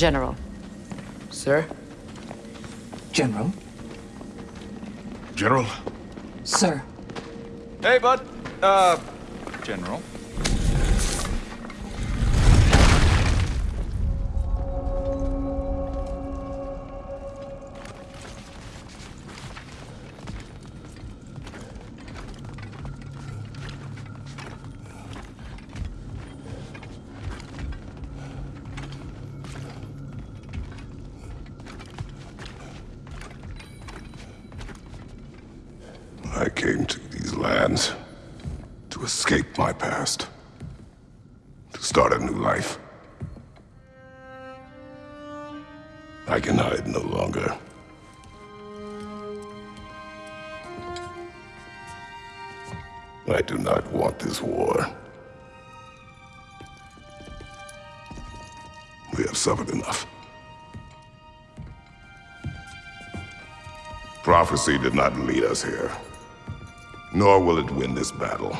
General. Sir? General? General? Sir. Hey, bud. Uh, General. Came to these lands to escape my past, to start a new life. I can hide no longer. I do not want this war. We have suffered enough. Prophecy did not lead us here nor will it win this battle.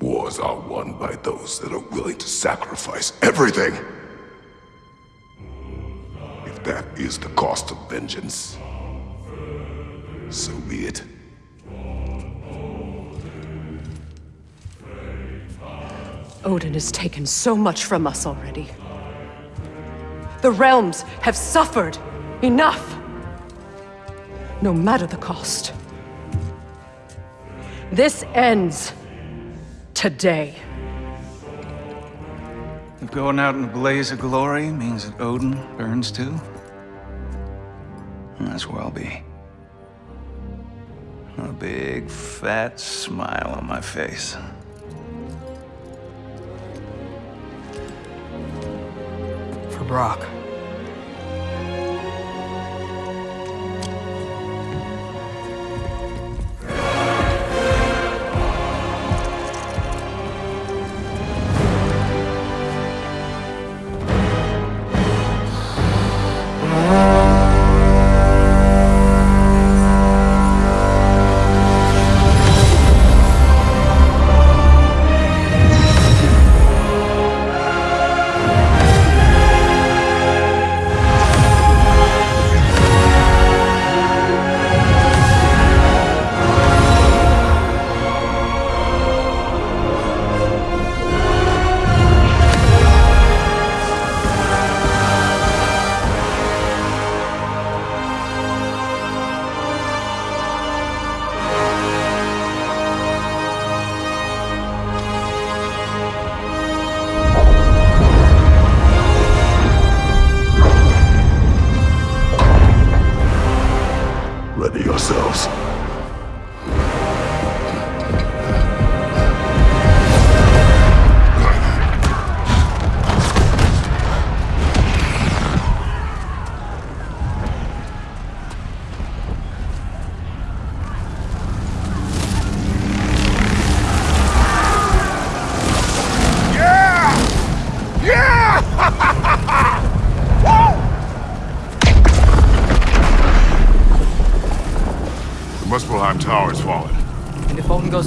Wars are won by those that are willing to sacrifice everything. If that is the cost of vengeance, so be it. Odin has taken so much from us already. The realms have suffered enough no matter the cost. This ends today. If going out in a blaze of glory means that Odin burns too, that's where I'll be. A big, fat smile on my face. For Brok.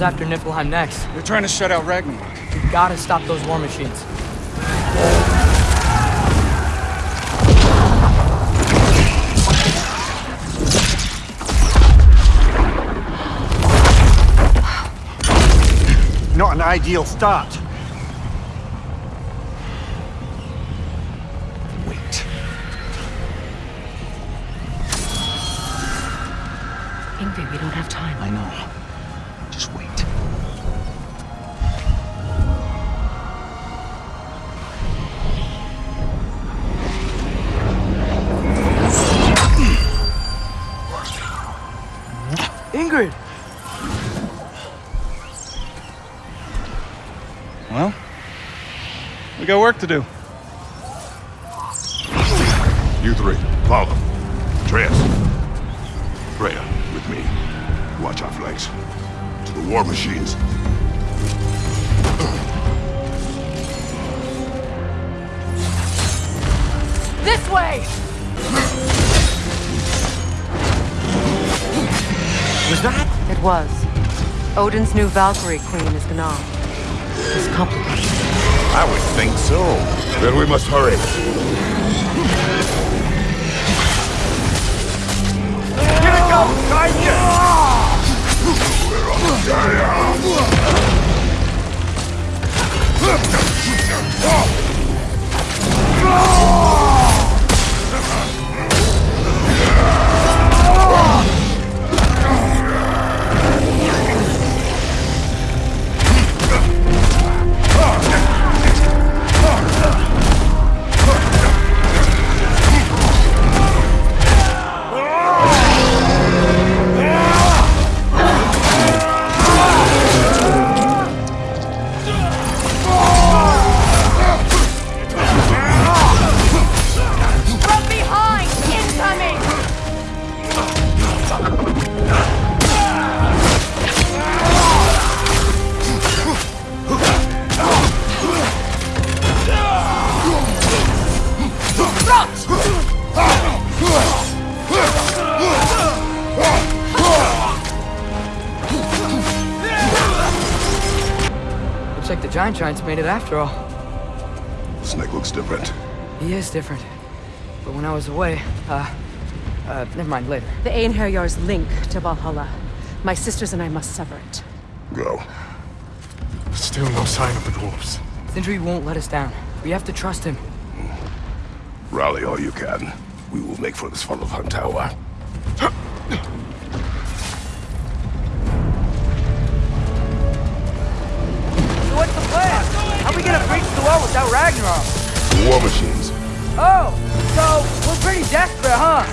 After Niflheim next, They're trying to shut out Ragnarok. We've gotta stop those war machines. Not an ideal start. Ingrid! Well, we got work to do. You three, follow them. Atreus. Freya, with me. Watch our flanks. To the war machines. This way! Was that? It was. Odin's new Valkyrie queen is Gná. It's complicated. I would think so. Then we must hurry. Here it comes, guys! From made it after all. Snake looks different. He is different. But when I was away, uh, uh, never mind, later. The Einherjar's link to Valhalla. My sisters and I must sever it. Go. Still no sign of the dwarves. Sindri won't let us down. We have to trust him. Rally all you can. We will make for this funnel of Tower. War machines. Oh, so we're pretty desperate, huh?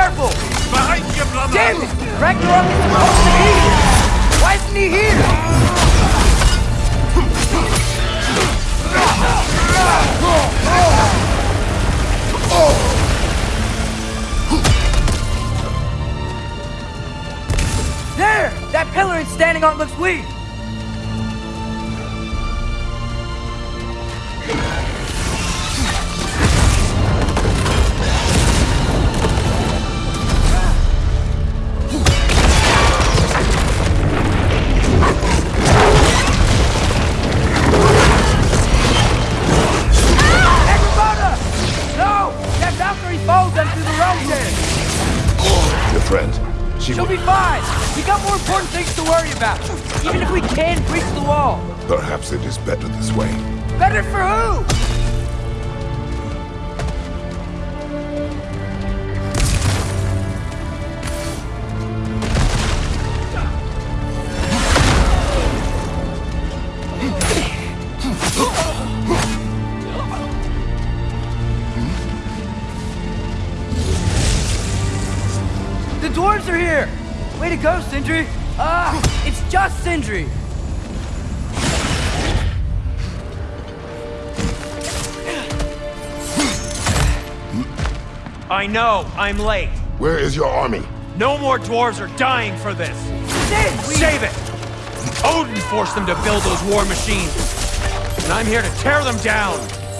Careful! Behind you, brother! Damn it! Ragnarok is supposed to be here! Why isn't he here? There! That pillar it's standing on looks weak! Way to go, Sindri! Ah, it's just Sindri! I know, I'm late. Where is your army? No more dwarves are dying for this. Sin, we- Save it! Odin forced them to build those war machines. And I'm here to tear them down.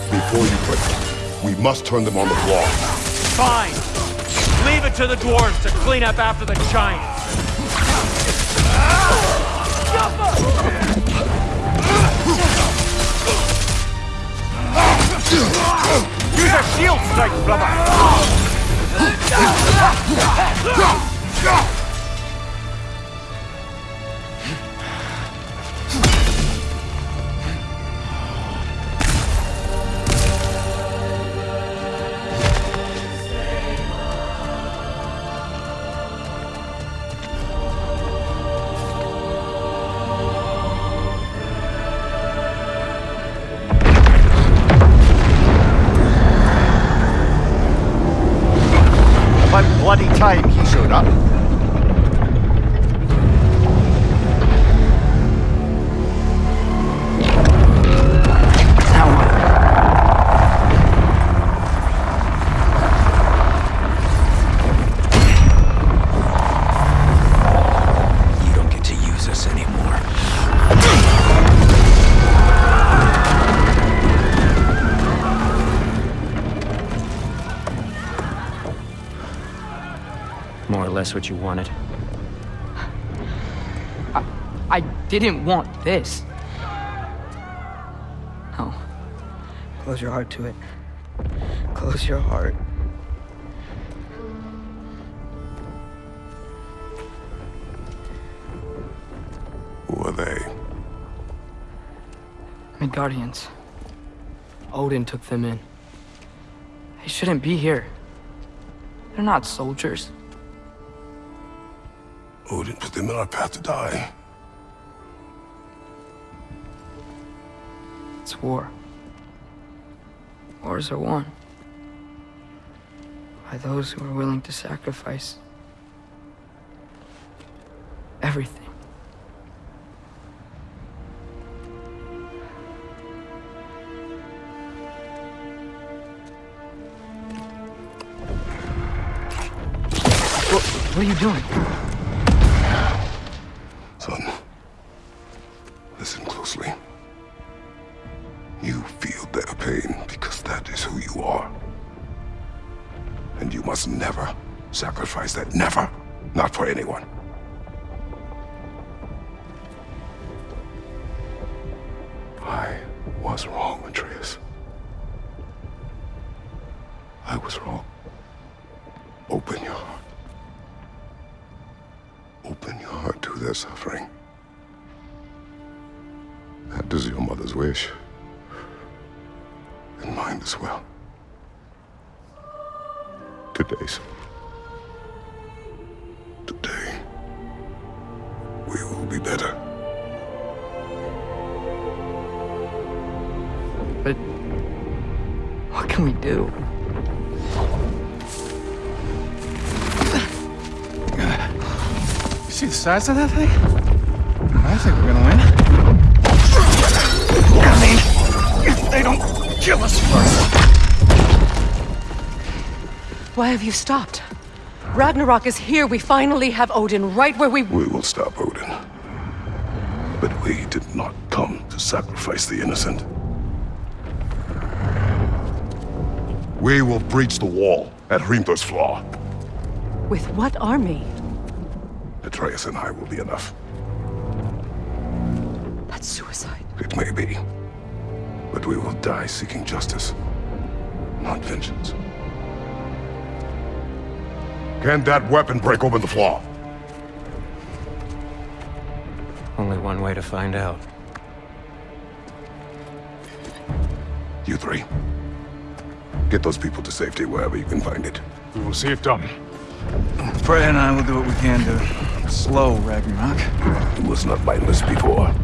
Before you break them, we must turn them on the floor. Fine. Leave it to the dwarves to clean up after the giants. Use a shield strike, brother! Get up. More what you wanted. I didn't want this. No. Close your heart to it. Close your heart. Who are they? Midgardians. Odin took them in. They shouldn't be here. They're not soldiers. Odin put them in our path to die. It's war. Wars are won. By those who are willing to sacrifice everything. What, what are you doing? Sacrifice that. Never. Not for anyone. I was wrong, Atreus. I was wrong. Open your heart. Open your heart to their suffering. That is your mother's wish. And mine as well. Today's. Today. Do? You see the size of that thing? I think we're gonna win. I mean, if they don't kill us first. Why have you stopped? Ragnarok is here. We finally have Odin right where we... We will stop Odin. But we did not come to sacrifice the innocent. We will breach the wall at Hrimthor's Flaw. With what army? Atreus and I will be enough. That's suicide. It may be. But we will die seeking justice, not vengeance. Can that weapon break open the flaw? Only one way to find out. You three. Get those people to safety wherever you can find it. We will see it done. Freya and I will do what we can to slow Ragnarok. He was not mindless before.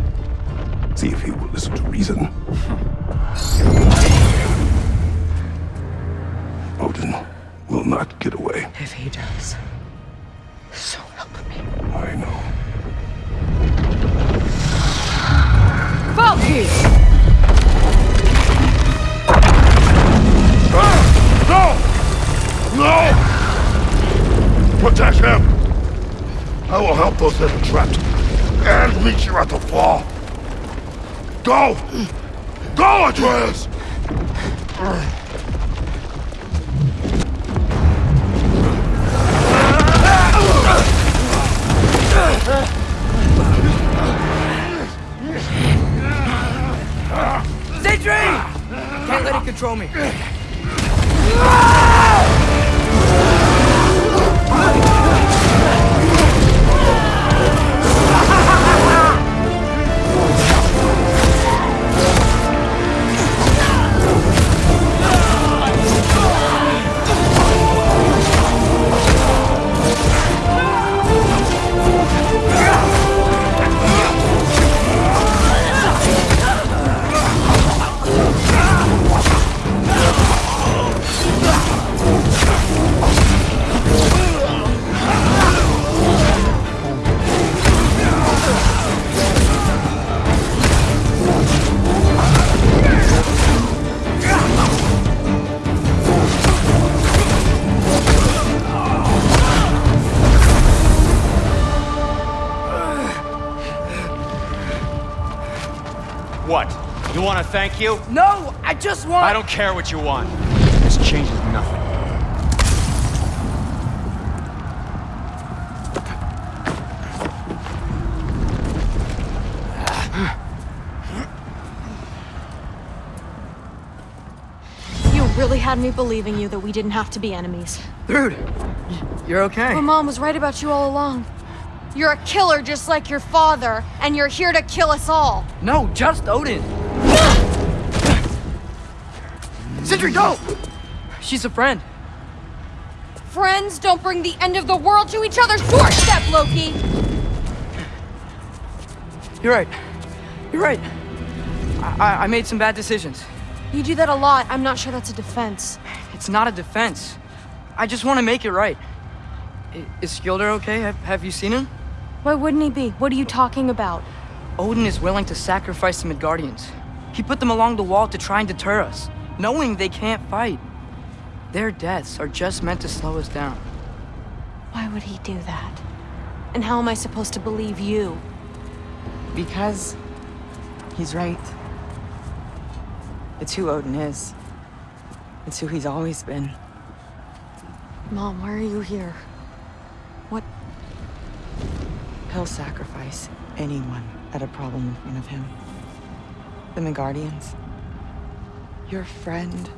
See if he will listen to reason. Odin will not get away. If he does, so help me. I know. Valky! No! No! Protect him! I will help those that are trapped. And meet you at the fall. Go! Go, Atreus! Sentry! Can't let it control me. Want thank you? No, I just want. I don't care what you want. This changes nothing. You really had me believing you that we didn't have to be enemies. Dude, you're okay. My mom was right about you all along. You're a killer just like your father, and you're here to kill us all. No, just Odin. Sentry, go! She's a friend. Friends don't bring the end of the world to each other's doorstep, Loki! You're right. You're right. I, I, I made some bad decisions. You do that a lot. I'm not sure that's a defense. It's not a defense. I just want to make it right. I- Is Skilder okay? Have, have you seen him? Why wouldn't he be? What are you talking about? Odin is willing to sacrifice the Midgardians. He put them along the wall to try and deter us, knowing they can't fight. Their deaths are just meant to slow us down. Why would he do that? And how am I supposed to believe you? Because he's right. It's who Odin is. It's who he's always been. Mom, why are you here? What? He'll sacrifice anyone at a problem in front of him. The Midgardians. Your friend.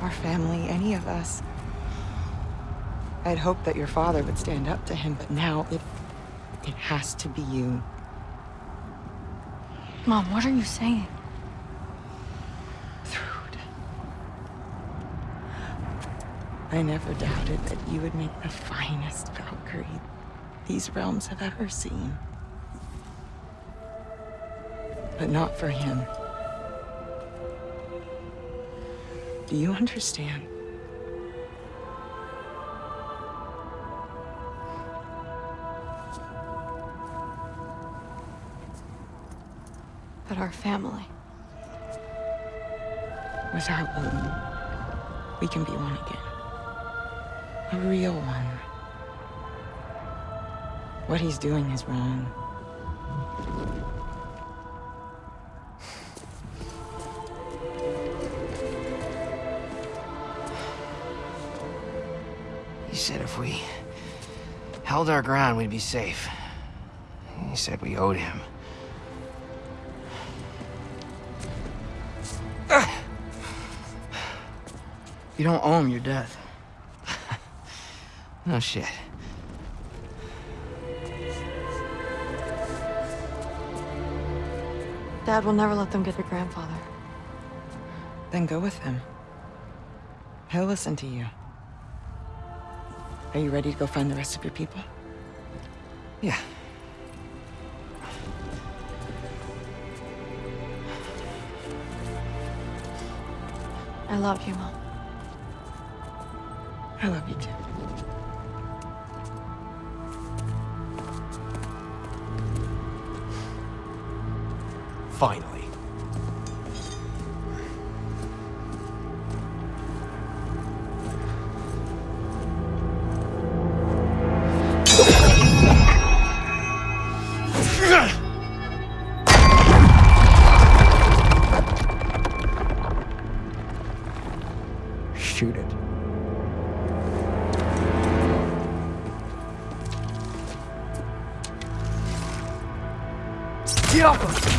Our family, any of us. I'd hoped that your father would stand up to him, but now it... it has to be you. Mom, what are you saying? Thrud. I never doubted that you would make the finest Valkyrie these realms have ever seen. But not for him. Do you understand? But our family. Without Odin, we can be one again. A real one. What he's doing is wrong. Held our ground, we'd be safe. He said we owed him. You don't owe him your death. No shit. Dad will never let them get their grandfather. Then go with him. He'll listen to you. Are you ready to go find the rest of your people? Yeah. I love you, Mom. I love you too. Finally. Get